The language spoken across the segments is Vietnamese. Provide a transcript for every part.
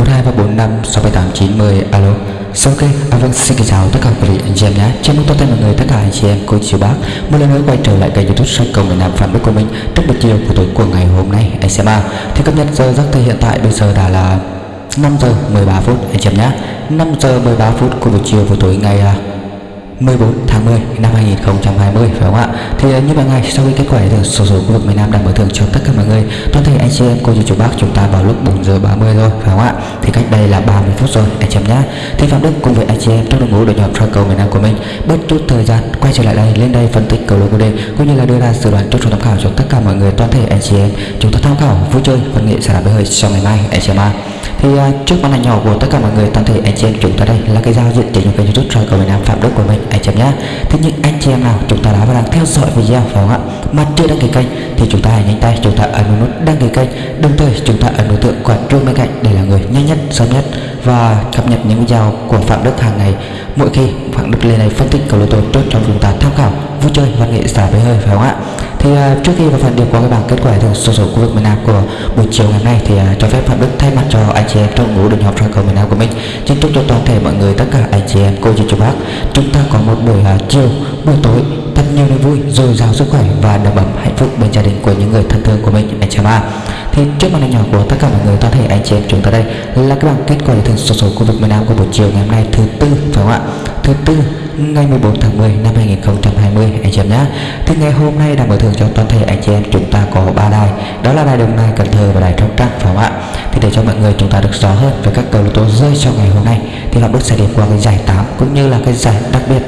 1, 2, 3, 4, 5, 6, 7, 8, 9, 10 alo. Sao ok, à, vâng xin kính chào tất cả quý vị anh chị em nhé. Chào mừng toàn thể mọi người tất cả anh chị em cô chú bác. Một lần nữa quay trở lại kênh youtube soi cầu miền Nam Phạm Đức của mình Trong buổi chiều của tối của ngày hôm nay anh xem à Thì cập nhật giờ giấc thời hiện tại bây giờ đã là 5 giờ 13 phút anh chị em nhé. 5 giờ 13 phút của buổi chiều của tối ngày à, 14 tháng 10 năm 2020 phải không ạ? Thì ờ, như mọi ngày sau khi kết quả được sổ số khu vực miền Nam đang mở thưởng cho tất cả mọi người toàn thể anh chị em cô chú chú bác chúng ta vào lúc 4 giờ 30 rồi phải không ạ? Thì cách đây là 30 phút rồi anh em nhé. Thì Phạm Đức cùng với anh chị em trong đội ngũ đội nhóm soi cầu miền Nam của mình bớt chút thời gian quay trở lại đây lên đây phân tích cầu lô đề cũng như là đưa ra dự đoán chốt số tham khảo cho tất cả mọi người toàn thể anh chị em chúng ta tham khảo vui chơi văn nghệ sẽ là hơi sau ngày mai anh chị em ạ thì uh, trước màn ảnh nhỏ của tất cả mọi người toàn thể anh chị em chúng ta đây là cái giao diện chính của kênh youtube soi cầu miền Nam Phạm Đức của mình anh chị em nhé thế nhưng anh chị em nào, chúng ta đã và đang theo dõi video, phải không ạ? Mà chưa đăng ký kênh thì chúng ta hãy nhanh tay, chúng ta ấn nút đăng ký kênh. Đồng thời, chúng ta ấn đối tượng quả chuông bên cạnh để là người nhanh nhất, sớm nhất và cập nhật những video của Phạm Đức hàng ngày. Mỗi khi Phạm Đức lên này phân tích cầu lô tô tốt cho chúng ta tham khảo, vui chơi, văn nghệ, xả với hơi, phải không ạ? Thì uh, à, trước khi vào phần điểm qua cái bảng kết quả từ số số khu vực miền Nam của buổi chiều ngày hôm nay thì uh, cho phép Phạm Đức thay mặt cho anh chị em trong ngũ đường học soi cầu miền Nam của mình xin chúc cho toàn thể mọi người tất cả anh chị em cô chú chú bác chúng ta có một buổi uh, chiều buổi tối thật nhiều niềm vui dồi dào sức khỏe và đầm ấm hạnh phúc bên gia đình của những người thân thương của mình anh chị em ạ. Thì trước màn hình nhỏ của tất cả mọi người toàn thể anh chị em chúng ta đây là cái bảng kết quả từ số số khu vực miền Nam của buổi chiều ngày hôm nay thứ tư phải không ạ? Thứ tư ngày 14 tháng 10 năm 2020 anh chị em nhé thì ngày hôm nay đã mở thưởng cho toàn thể anh chị em chúng ta có ba đài. Đó là đài đồng nai, cần thơ và đài trong trăng phải không ạ? Thì để cho mọi người chúng ta được rõ hơn về các cầu lô tô rơi trong ngày hôm nay, thì là đức sẽ điểm qua cái giải 8 cũng như là cái giải đặc biệt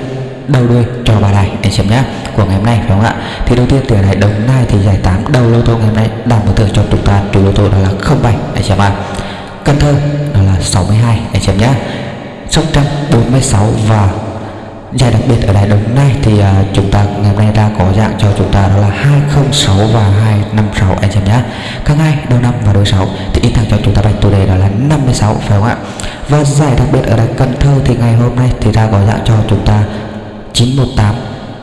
đầu đuôi cho ba đài, anh chị em nhé của ngày hôm nay, phải không ạ? Thì đầu tiên từ đài đồng nai thì giải 8 đầu lô tô ngày hôm nay đang mở thưởng cho chúng ta chủ lô tô đó là 07 anh chị em ạ cần thơ đó là 62 anh chị em nhé sóc trăng 46 và giải đặc biệt ở đài đồng này thì uh, chúng ta ngày hôm nay đã có dạng cho chúng ta đó là 206 và 256 anh em nhé. Các hai đầu năm và đầu sáu thì in thẳng cho chúng ta bạch chủ đề đó là 56 phải không ạ? Và giải đặc biệt ở đài Cần Thơ thì ngày hôm nay thì ra có dạng cho chúng ta 918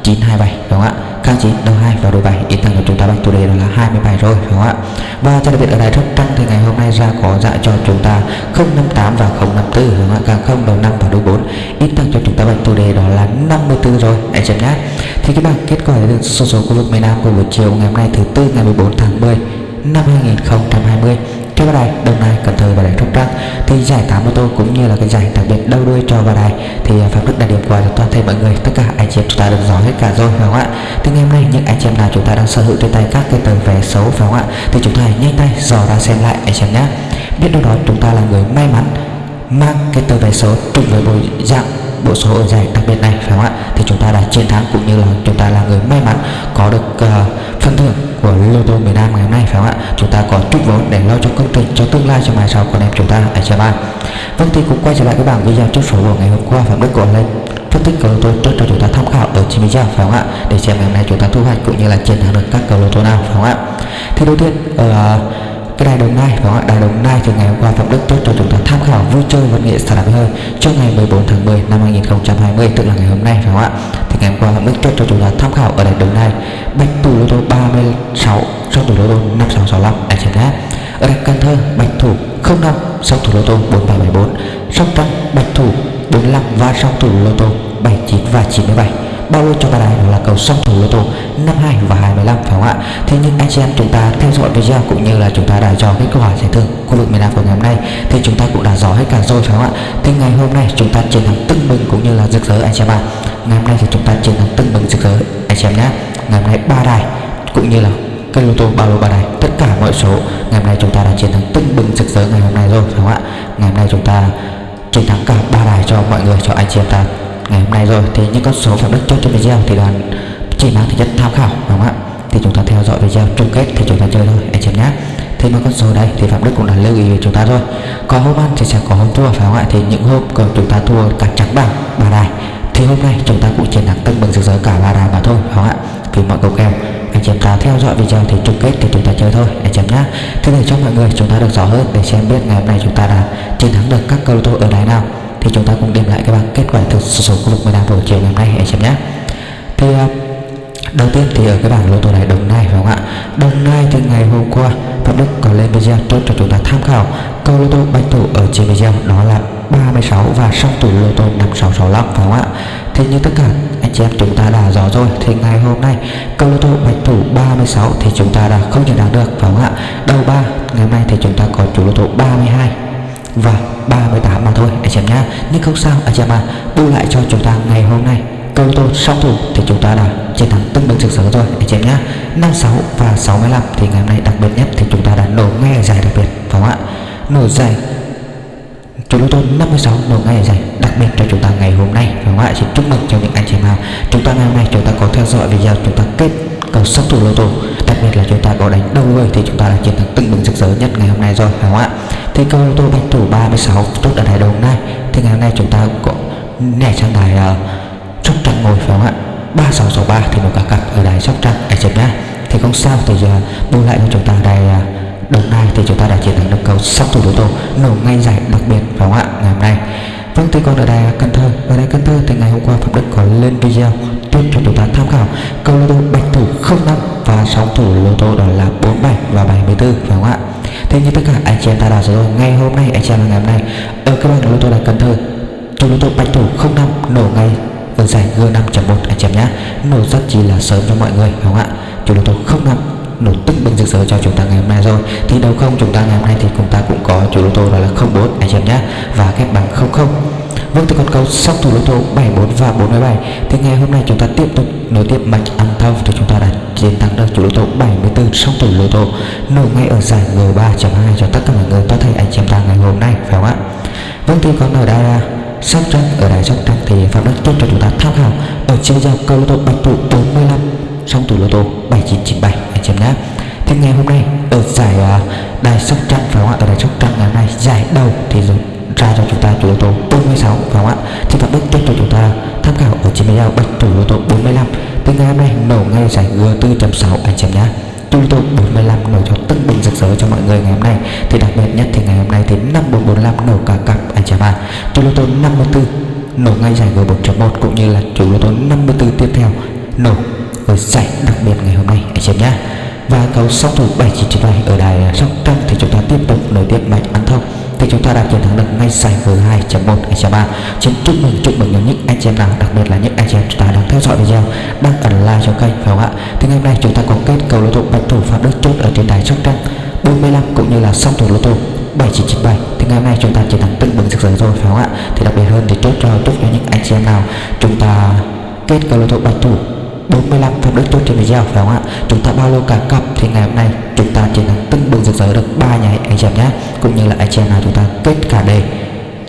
927 đúng không ạ? Các chín đầu 2 và đầu 7 yên tâm cho chúng ta bạch chủ đề đó là 27 rồi, đúng không ạ? Và cho đặc biệt ở đài rất Trăng thì ngày hôm nay ra có dạy cho chúng ta 058 và 054 đúng không ạ? Càng 0 đầu 5 và đầu 4 yên tâm cho chúng ta bạch chủ đề đó là 54 rồi anh chị nhé thì cái bảng kết quả được số số khu vực miền Nam của buổi chiều ngày hôm nay thứ tư ngày 14 tháng 10 năm 2020 cho ba đài đồng nai, cần thơ và đài sóc trăng thì giải tám ô tô cũng như là cái giải đặc biệt đầu đuôi cho ba đài thì à, phạm đức đã điểm qua cho toàn thể mọi người. Tất cả anh chị em chúng ta được rõ hết cả rồi, phải không ạ? Thì ngày hôm nay những anh chị em nào chúng ta đang sở hữu trên tay các cái tờ vé xấu phải không ạ? Thì chúng ta hãy nhanh tay dò ra xem lại anh chị em nhé. Biết đâu đó chúng ta là người may mắn mang cái tờ vé số trùng với bộ dạng bộ số ở giải đặc biệt này phải không ạ? Thì chúng ta đã chiến thắng cũng như là chúng ta là người may mắn có được uh, phần thưởng của lô tô miền Nam ngày hôm nay phải không ạ? Chúng ta có chút vốn để lo cho công trình cho tương lai cho mai sau con em chúng ta ở chị em vâng thì cũng quay trở lại cái bảng video chốt số của ngày hôm qua phạm đức của lên phân tích cầu lô tô cho chúng ta tham khảo ở trên video phải không ạ? Để xem ngày hôm nay chúng ta thu hoạch cũng như là chiến thắng được các cầu lô tô nào phải không ạ? Thì đầu tiên ở uh, cái đài đồng nai, đó ạ đài đồng nai từ ngày hôm qua phạm đức tốt cho chúng ta tham khảo vui chơi văn nghệ xả đạp hơi trước ngày 14 tháng 10 năm 2020 tức là ngày hôm nay, phải không ạ? Thì ngày hôm qua phạm đức tốt cho chúng ta tham khảo ở đài đồng nai, bạch thủ lô tô 36 sau thủ lô tô 5665 anh xem nhé. Ở đài cần thơ, bạch thủ 05 sau thủ lô tô 4774 sóc trăng, bạch thủ 45 và sau thủ lô tô 79 và 97 bao lô cho ba đài là cầu song thủ lô tô 52 và 25 phải không ạ? Thế nhưng anh chị em chúng ta theo dõi video cũng như là chúng ta đã dò cái câu hỏi giải thưởng khu vực miền Nam của ngày hôm nay, thì chúng ta cũng đã dò hết cả rồi, phải không ạ? Thì ngày hôm nay chúng ta chiến thắng tưng bừng cũng như là rực rỡ, anh chị em ạ. Ngày hôm nay thì chúng ta chiến thắng tưng bừng, rực rỡ, anh chị em nhé. Ngày hôm nay ba đài cũng như là cái lô tô bao lô ba đài, tất cả mọi số, ngày hôm nay chúng ta đã chiến thắng tưng bừng, rực rỡ ngày hôm nay rồi, phải không ạ? Ngày hôm nay chúng ta chiến thắng cả ba đài cho mọi người, cho anh chị em ta ngày hôm nay rồi. Thì những con số phạm đức chốt trong video thì đoàn chỉ mang tính chất tham khảo, đúng không ạ? Thì chúng ta theo dõi video chung kết thì chúng ta chơi thôi, anh chị nhé. Thì mấy con số đây thì phạm đức cũng đã lưu ý với chúng ta rồi. Có hôm ăn thì sẽ có hôm thua, phải không ạ? Thì những hôm còn chúng ta thua cả trắng bảng, ba đài, thì hôm nay chúng ta cũng chiến thắng tưng bừng rực rỡ cả ba đài mà thôi, phải không ạ? Vì mọi cầu kèo, anh chị em ta theo dõi video thì chung kết thì chúng ta chơi thôi, anh chị em nhé. Thế để cho mọi người chúng ta được rõ hơn để xem biết ngày hôm nay chúng ta đã chiến thắng được các câu lô tô ở đài nào thì chúng ta cũng điểm lại các bảng kết quả thực số số khu vực miền Nam buổi chiều ngày hôm nay, anh chị em nhé thì à, Đầu tiên thì ở cái bảng lô tô này, Đồng Nai phải không ạ? Đồng Nai thì ngày hôm qua, Phạm Đức có lên video tốt cho chúng ta tham khảo câu lô tô bạch thủ ở trên video đó là 36 và song thủ lô tô 5665 phải không ạ? Thì như tất cả anh chị em chúng ta đã rõ rồi, thì ngày hôm nay câu lô tô bạch thủ 36 thì chúng ta đã không nhận đạt được, phải không ạ? Đầu ba, ngày hôm nay thì chúng ta có chủ lô tô 32 Vâng, và 38 mà thôi, anh em nhá. Nhưng không sao, anh chị em ạ. Bù lại cho chúng ta ngày hôm nay, câu tô song thủ thì chúng ta đã chiến thắng tương đương sực sỡ rồi, anh em nhá. 56 và 65 thì ngày hôm nay đặc biệt nhất thì chúng ta đã nổ ngay ở giải đặc biệt, phải không ạ? Nổ giải chúng tôi 56 nổ ngay ở giải đặc biệt cho chúng ta ngày hôm nay, phải không ạ? Xin chúc mừng cho những anh chị nào. Chúng ta ngày hôm nay chúng ta có theo dõi video, chúng ta kết cầu song thủ lô tô đặc biệt là chúng ta có đánh đâu người thì chúng ta đã chiến thắng từng bừng sực sỡ nhất ngày hôm nay rồi, phải không ạ? Thì câu lô tô bạch thủ 36 tốt ở đài đồng này. Thì ngày hôm nay chúng ta có nhảy sang đài ờ, uh, sóc trăng ngồi phải không ạ? 3663 thì một cả cặp ở đài sóc trăng. Anh chấm nhá. Thì không sao thì giờ bù lại cho chúng ta đài uh, đồng nai thì chúng ta đã chiến thắng được cầu sóc thủ lô tô nổ ngay giải đặc biệt phải không ạ? Ngày hôm nay. Vâng thì còn ở đài cần thơ. Ở đài cần thơ thì ngày hôm qua phạm đức có lên video tuyên cho chúng ta tham khảo câu lô tô bạch thủ 05 và sóng thủ lô tô đó là 47 và 74 phải không ạ? Thế như tất cả anh chị em ta đã rồi, ngay hôm nay anh chị em ngày hôm nay, ở các bảng lô tô là cần thơ chủ lô tô bạch thủ 05 nổ ngay ở giải G5.1 anh chị em nhé nổ rất chỉ là sớm cho mọi người không ạ? Chủ lô tô 05 nổ tức bình rực rỡ cho chúng ta ngày hôm nay rồi. Thì đầu không, chúng ta ngày hôm nay thì chúng ta cũng có chủ lô tô đó là 04 anh chị em nhé và kép bằng 00 Vâng từ con câu sóc thủ lô tô 74 và 47 Thì ngày hôm nay chúng ta tiếp tục nối tiếp mạch ăn thông Thì chúng ta đã chiến thắng được chủ lô tô 74 sóc thủ lô tô Nổ ngay ở giải G3.2 cho tất cả mọi người có thể anh chị em ta ngày hôm nay, phải không ạ? Vâng thì con ở đây là Sóc Trăng ở đài à, Sóc Trăng thì Phạm đất tiếp cho chúng ta tham khảo ở chiều giao câu lô tô bạch thủ 45 song thủ lô tô 7997 anh chị em nhé. Thì ngày hôm nay ở giải à, đài Sóc Trăng phải không ạ? Ở đài Sóc Trăng ngày hôm nay, giải đầu thì ra cho chúng ta chủ yếu tố 46 phải không ạ? Thì Phạm Đức tiếp cho chúng ta tham khảo ở trên video bạch chủ yếu tố 45 từ ngày hôm nay nổ ngay giải G4.6 anh chị em nhé Chủ yếu tố 45 nổ cho tưng bừng rực rỡ cho mọi người ngày hôm nay. Thì đặc biệt nhất thì ngày hôm nay thì 5445 nổ cả cặp anh chị em Chủ yếu tố 54 nổ ngay giải G4.1 cũng như là chủ yếu tố 54 tiếp theo nổ ở giải đặc biệt ngày hôm nay anh chị em nhé và cầu song thủ 7997 ở đài Sóc ở đài chúng ta đã chiến thắng được ngay giải G2.1 anh chị em ạ. Xin chúc mừng chúc mừng những anh chị em nào, đặc biệt là những anh chị em chúng ta đang theo dõi video, đang ẩn like cho kênh phải không ạ? Thì ngày hôm nay chúng ta có kết cầu lô tô bạch thủ phạm đức chốt ở trên đài Sóc Trăng 45 cũng như là song thủ lô tô 7997 thì ngày hôm nay chúng ta chiến thắng tưng bừng rực rỡ rồi phải không ạ? Thì đặc biệt hơn thì chốt cho chúc cho những anh chị em nào chúng ta kết cầu lô tô bạch thủ 45 phạm đức chốt trên video phải không ạ chúng ta bao lô cả cặp thì ngày hôm nay chúng ta chỉ thắng tưng bừng rực rỡ được ba nhà anh chị em nhé cũng như là anh chị em nào chúng ta kết cả đề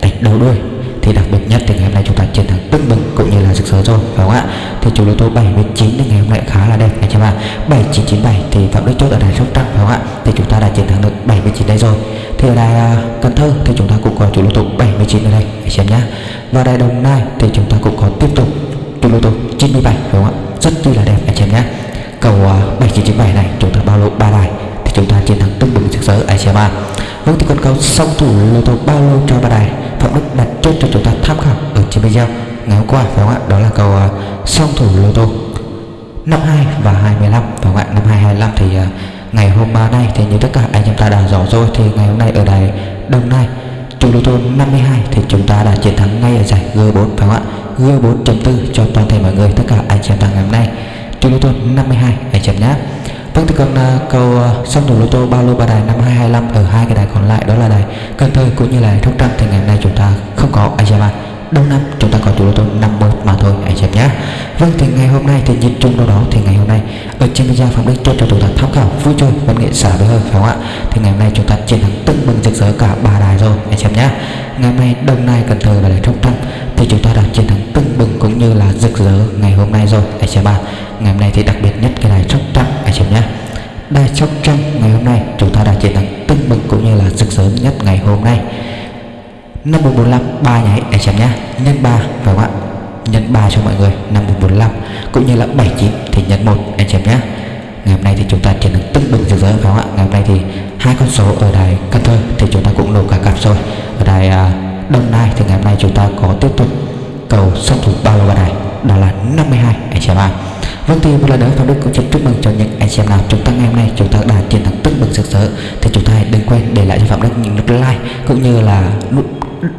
đánh đầu đuôi thì đặc biệt nhất thì ngày hôm nay chúng ta chiến thắng tưng bừng cũng như là rực rỡ rồi phải không ạ? Thì chủ lô tô 79 thì ngày hôm nay khá là đẹp anh chị em ạ. 7997 thì phạm đức chốt ở đài sóc trăng phải không ạ? Thì chúng ta đã chiến thắng được 79 đây rồi. Thì ở đài uh, cần thơ thì chúng ta cũng có chủ lô tô 79 ở đây anh chị em nhé và đài đồng nai thì chúng ta cũng có tiếp tục chủ lô tô 97 phải không ạ? Rất chi là đẹp anh chị em nhé cầu à, uh, 7997 này chúng ta bao lô ba đài thì chúng ta chiến thắng tưng bừng rực rỡ anh chị em ạ vâng thì con cầu song thủ lô tô bao lô cho ba đài? Phạm đức đặt chốt cho chúng ta tham khảo ở trên video ngày hôm qua phải không ạ? Đó là cầu uh, à, song thủ lô tô 52 và 25 phải không ạ? Năm 25 thì uh, ngày hôm nay thì như tất cả anh em ta đã rõ rồi thì ngày hôm nay ở đài Đông Nai chủ lô tô 52 thì chúng ta đã chiến thắng ngay ở giải G4 phải không ạ? G4.4 cho toàn thể mọi người tất cả anh em ta ngày hôm nay. Chủ lô tô 52 anh chị em nhé. Vâng thì còn uh, cầu uh, xong thủ lô tô ba lô ba đài năm 225 ở hai cái đài còn lại đó là đài Cần Thơ cũng như là Sóc Trăng thì ngày hôm nay chúng ta không có Ajama đầu năm, chúng ta có chủ đầu tư 50 mà thôi, anh chị em nhé Vâng thì ngày hôm nay thì nhìn chung đâu đó, thì ngày hôm nay ở trên video phòng đích cho chúng ta tham khảo vui chơi, văn nghệ, xả với hơi, phải không ạ? Thì ngày hôm nay chúng ta chiến thắng tưng bừng rực rỡ cả ba đài rồi, anh chị em nhé ngày hôm nay Đông Nai, Cần Thơ và đài Sóc Trăng thì chúng ta đã chiến thắng tưng bừng cũng như là rực rỡ ngày hôm nay rồi, anh chị em ạ ngày hôm nay thì đặc biệt nhất cái đài Sóc Trăng anh chị em nhé đài Sóc Trăng ngày hôm nay 5445 ba nhảy anh chấm nhá. Nhân 3 phải không ạ? Nhân 3 cho mọi người 5445 cũng như là 79 thì nhân 1 anh chấm nhá. Ngày hôm nay thì chúng ta chỉ được tưng bừng rực rỡ phải không ạ? Ngày hôm nay thì hai con số ở đài Cần Thơ thì chúng ta cũng nổ cả cặp rồi. Ở đài à, uh, Đông Nai thì ngày hôm nay chúng ta có tiếp tục cầu song thủ bao lô vào đài đó là 52 anh chấm ạ. Vâng thì một lần nữa Phạm Đức cũng xin chúc mừng cho những anh xem nào chúng ta ngày hôm nay chúng ta đã chiến thắng tưng bừng rực rỡ thì chúng ta hãy đừng quên để lại cho Phạm Đức những nút like cũng như là nút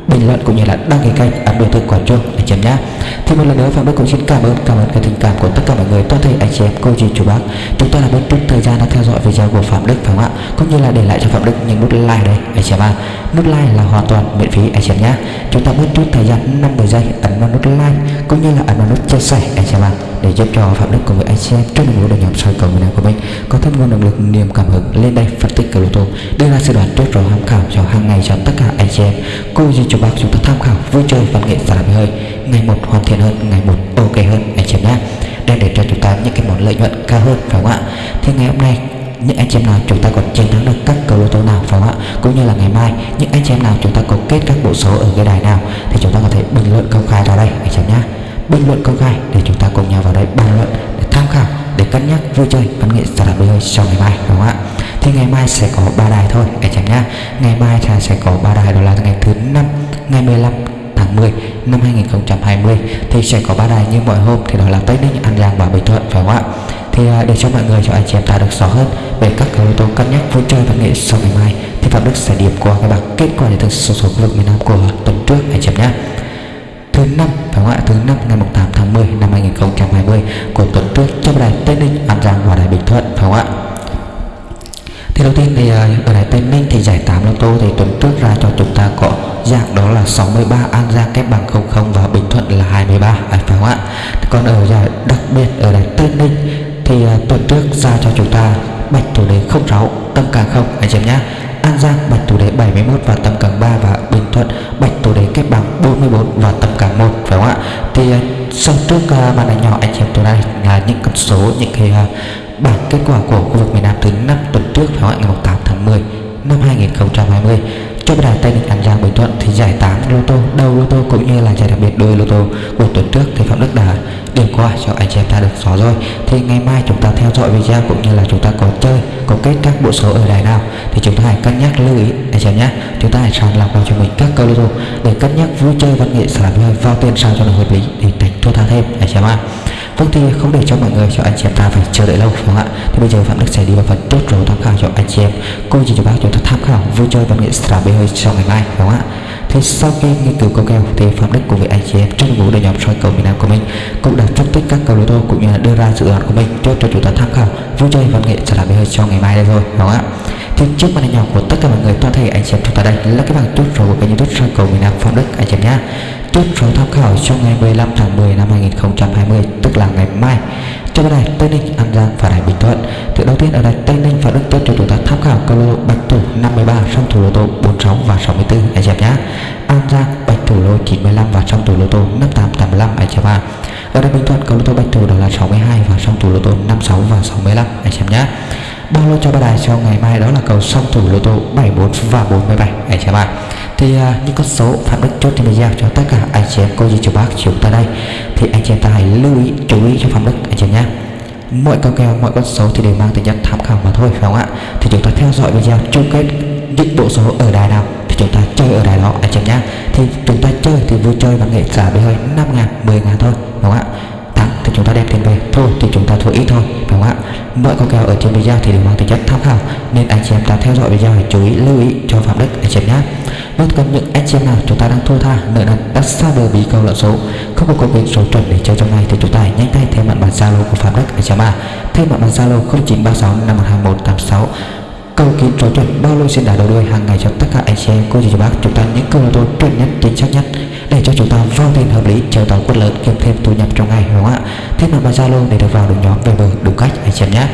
bình luận cũng như là đăng ký kênh ấn biểu tượng quả chuông anh chị em nhé thì một lần nữa, phạm đức cũng xin cảm ơn cảm ơn cái tình cảm của tất cả mọi người, toàn thể anh chị em, cô chú chú bác. Chúng ta là bên chút thời gian đã theo dõi video của phạm đức, phải không ạ? Cũng như là để lại cho phạm đức những nút like đây, anh chị em ạ. Nút like là hoàn toàn miễn phí, anh chị em nhé chúng ta mất chút thời gian 50 giây, ấn vào nút like, cũng như là ấn vào nút chia sẻ, anh chị em ạ để giúp cho phạm đức cùng với anh em trong đội ngũ đồng nhóm soi cầu miền của mình. Có thêm nguồn động lực, niềm cảm hứng lên đây phân tích cầu lô tô đưa ra sự đoán trước rồi tham khảo cho hàng ngày cho tất cả anh chị em. Cô gì cho bác chúng ta tham khảo vui chơi, văn nghệ giả hơi. Ngày một hoàn thiện hơn, ngày một ok hơn, anh chị em nhé. Đem để cho chúng ta những cái món lợi nhuận cao hơn, phải không ạ? Thì ngày hôm nay, những anh chị em nào chúng ta còn chiến thắng được các cầu lô tô nào, phải không ạ? Cũng như là ngày mai, những anh chị em nào chúng ta có kết các bộ số ở cái đài nào, thì chúng ta có thể bình luận công khai ra đây, anh chị em nhé bình luận công khai để chúng ta cùng nhau vào đây bàn luận để tham khảo để cân nhắc vui chơi văn nghệ giả đạp hơi sau ngày mai đúng không ạ thì ngày mai sẽ có ba đài thôi anh chị em nhé ngày mai thì sẽ có ba đài đó là ngày thứ năm ngày 15 tháng 10 năm 2020 thì sẽ có ba đài như mọi hôm thì đó là Tây Ninh, An Giang và Bình Thuận phải không ạ? Thì à, để cho mọi người cho anh chị em ta được rõ hơn về các yếu tố cân nhắc vui chơi văn nghệ sau ngày mai thì Phạm Đức sẽ điểm qua cái bảng kết quả để thực số số lượng miền Nam của tuần trước anh chị em nhé. Thứ năm phải không ạ? Thứ năm ngày 8 tháng 10 năm 2020 của tuần trước trong đài Tây Ninh, An Giang và đài Bình Thuận phải không ạ? thì đầu tiên thì à, ở đài Tây Ninh thì giải 8 lô tô thì tuần trước ra cho chúng ta có dạng đó là 63 An Giang kép bằng 00 và Bình Thuận là 23 à, phải không ạ còn ở giải đặc biệt ở đài Tây Ninh thì à, tuần trước ra cho chúng ta bạch thủ đề 06 tâm càng không anh chị em nhé An Giang bạch thủ đế 71 và tầm càng 3 và Bình Thuận bạch thủ đế kết bằng 44 và tầm càng 1 phải không ạ? Thì ờ, sau trước uh, màn ảnh nhỏ anh chị em tôi đây là ờ, những con số những cái uh, bảng kết quả của khu vực miền Nam thứ năm tuần trước phải không ạ? Ngày 8 tháng 10 năm 2020 cho đài Tây Ninh An Giang Bình Thuận thì giải 8 lô tô. Đầu lô tô cũng như là giải đặc biệt đôi lô tô của tuần trước thì Phạm Đức đã điểm qua cho anh chị em ta được rõ rồi. Thì ngày mai chúng ta theo dõi video cũng như là chúng ta có chơi, có kết các bộ số ở đài nào thì chúng ta hãy cân nhắc lưu ý, anh chị em nhé. Chúng ta hãy sàng lọc vào cho mình các câu lô tô để cân nhắc vui chơi văn nghệ sản phẩm vào tiền sao cho nó hợp lý để tránh thua tha thêm, anh chị em ạ. Vâng thì không để cho mọi người, cho anh chị em ta phải chờ đợi lâu, phải không ạ? Thì bây giờ Phạm Đức sẽ đi vào phần chốt rồi tham khảo cho anh chị em. Cô chị cho bác chúng ta tham khảo vui chơi văn nghệ stra bê hơi trong ngày mai, phải không ạ? Thì sau khi nghiên cứu câu kèo, thì Phạm Đức cùng với anh chị em trong ngũ đội nhóm soi cầu miền Nam của mình. Cũng đã phân tích các cầu lô tô cũng như là đưa ra dự đoán của mình chốt cho chúng ta tham khảo vui chơi văn nghệ stra bê hơi trong ngày mai đây rồi phải không ạ? Thì trước màn hình nhỏ của tất cả mọi người, toàn thể anh chị em chúng ta đây là cái bảng chốt rồi của kênh youtube soi cầu miền Nam Phạm Đức, anh chị em nhá chốt số tham khảo trong ngày 15 tháng 10 năm 2020 tức là ngày mai cho đài Tây Ninh, An Giang và đài Bình Thuận. Thì đầu tiên ở đài Tây Ninh và Đức Tốt cho chúng ta tham khảo câu lô bạch thủ 53, song thủ lô tô 46 và 64 anh em nhé. An Giang bạch thủ lô 95 và song thủ lô tô 58 85 anh em ạ. Ở đài Bình Thuận câu lô tô bạch thủ đó là 62 và song thủ lô tô 56 và 65 anh em nhé. Bao lô cho ba đài cho ngày mai đó là cầu song thủ lô tô 74 và 47 anh em ạ. Thì uh, những con số phạm đức chốt trên video cho tất cả anh chị em cô dì chú bác chúng ta đây. Thì anh chị em ta hãy lưu ý chú ý cho phạm đức anh chị em nhé. Mọi câu kèo mọi con số thì đều mang tính chất tham khảo mà thôi phải không ạ? Thì chúng ta theo dõi video chung kết những bộ số ở đài nào thì chúng ta chơi ở đài đó anh chị em nhé. Thì chúng ta chơi thì vui chơi và nghệ trả với hơi năm ngàn mười ngàn thôi đúng không ạ? Thì chúng ta đem tiền về thôi, thì chúng ta thua ít thôi phải không ạ? Mỗi con kèo ở trên video thì đều mang tính chất tham khảo. Nên anh chị em ta theo dõi video hãy chú ý, lưu ý, cho phạm đức, anh chị em nhé bất còn những anh chị em nào chúng ta đang thua tha, nợ nần đã xa bờ bí câu lợn số. Không có công việc số chuẩn để chơi trong này thì chúng ta hãy nhanh tay thêm mặt bàn zalo của phạm đức, anh chị em à thêm mặt bàn zalo 0936 521 86 câu kín số chuẩn bao lô xin đã đầu đuôi hàng ngày cho tất cả anh chị em, cô chú bác. Chúng ta những câu lô tô chuẩn nhất, chính xác nhất, để cho chúng ta vào tiền hợp lý chờ tàu quân lớn kiếm thêm thu nhập trong ngày, đúng không ạ? Thế mà bản zalo để được vào được nhóm về bờ đúng cách, anh chị em nhé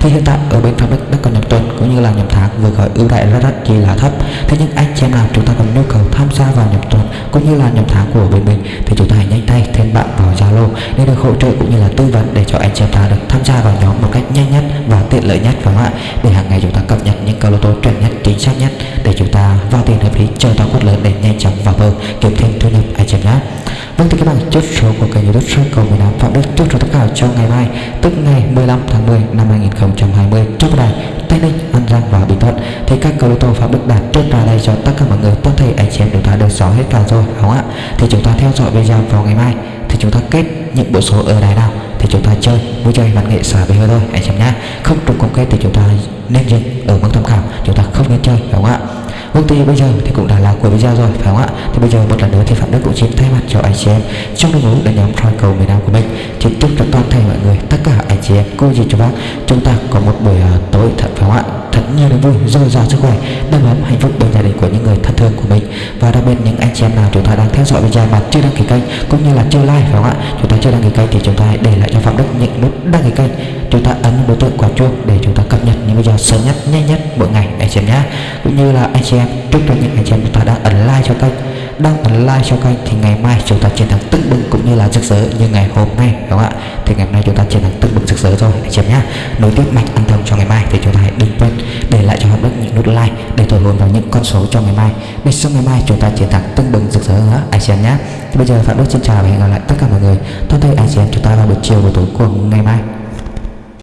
thì hiện tại ở bên Phạm Đức đang còn nhập tuần cũng như là nhập tháng vừa gọi ưu đại rất rất chi là thấp. Thế nhưng anh chị em nào chúng ta còn nhu cầu tham gia vào nhập tuần cũng như là nhập tháng của bên mình thì chúng ta hãy nhanh tay thêm bạn vào Zalo để được hỗ trợ cũng như là tư vấn để cho anh chị em ta được tham gia vào nhóm một cách nhanh nhất và tiện lợi nhất, phải không ạ? Để hàng ngày chúng ta cập nhật những câu lô tô chuẩn nhất, chính xác nhất để chúng ta vào tiền hợp lý, chờ tao quất lớn để nhanh chóng vào bờ kiếm thêm thu nhập, anh chị em nhé Vâng thì các bạn chốt số của kênh youtube sơn cầu miền Nam Phạm Đức chốt số tất cả cho ngày mai tức ngày 15 tháng 10 năm 2020 chốt đài Tây Ninh, An Giang và Bình Thuận. Thì các cầu lô tô Phạm Đức đạt chốt ra đây cho tất cả mọi người Tốt thể anh chị em chúng ta được rõ hết cả rồi đúng không ạ? Thì chúng ta theo dõi video vào ngày mai. Thì chúng ta kết những bộ số ở đài nào thì chúng ta chơi vui chơi văn nghệ xả về hơi thôi anh chị em nhá. Không trùng công kết thì chúng ta nên dừng ở mức tham khảo. Chúng ta không nên chơi đúng không ạ? Công ty bây giờ thì cũng đã là cuối video rồi phải không ạ? Thì bây giờ một lần nữa thì Phạm Đức cũng xin thay mặt cho anh chị em Trong đội ngũ đội nhóm soi cầu miền Nam của mình Xin chúc cho toàn thể mọi người tất cả anh chị em cô dì chú bác Chúng ta có một buổi uh, tối thật phải không ạ? Thật nhiều niềm vui, dồi dào sức khỏe Đầm ấm hạnh phúc bên gia đình của những người thân thương của mình. Và đặc biệt những anh chị em nào chúng ta đang theo dõi video mà chưa đăng ký kênh Cũng như là chưa like phải không ạ? Chúng ta chưa đăng ký kênh thì chúng ta hãy để lại cho Phạm Đức những nút đăng ký kênh. Chúng ta ấn đối tượng quả chuông để cho ta cập nhật những video sớm nhất, nhanh nhất mỗi ngày anh chị em nhé Cũng như là anh chị em chúc cho những anh chị em chúng ta đang ấn like cho kênh. Đang ấn like cho kênh thì ngày mai chúng ta chiến thắng tưng bừng cũng như là rực rỡ như ngày hôm nay đúng không ạ? Thì ngày hôm nay chúng ta chiến thắng tưng bừng rực rỡ rồi anh chị em nhé nối tiếp mạch ăn thông cho ngày mai thì chúng ta hãy đừng quên để lại cho hợp đức những nút like để thổi hồn vào những con số cho ngày mai. Để sau ngày mai chúng ta chiến thắng tưng bừng rực rỡ nữa anh chị em nhé thì bây giờ phạm đức xin chào và hẹn gặp lại tất cả mọi người. Tôi thấy anh chị em chúng ta vào buổi chiều buổi tối của ngày mai.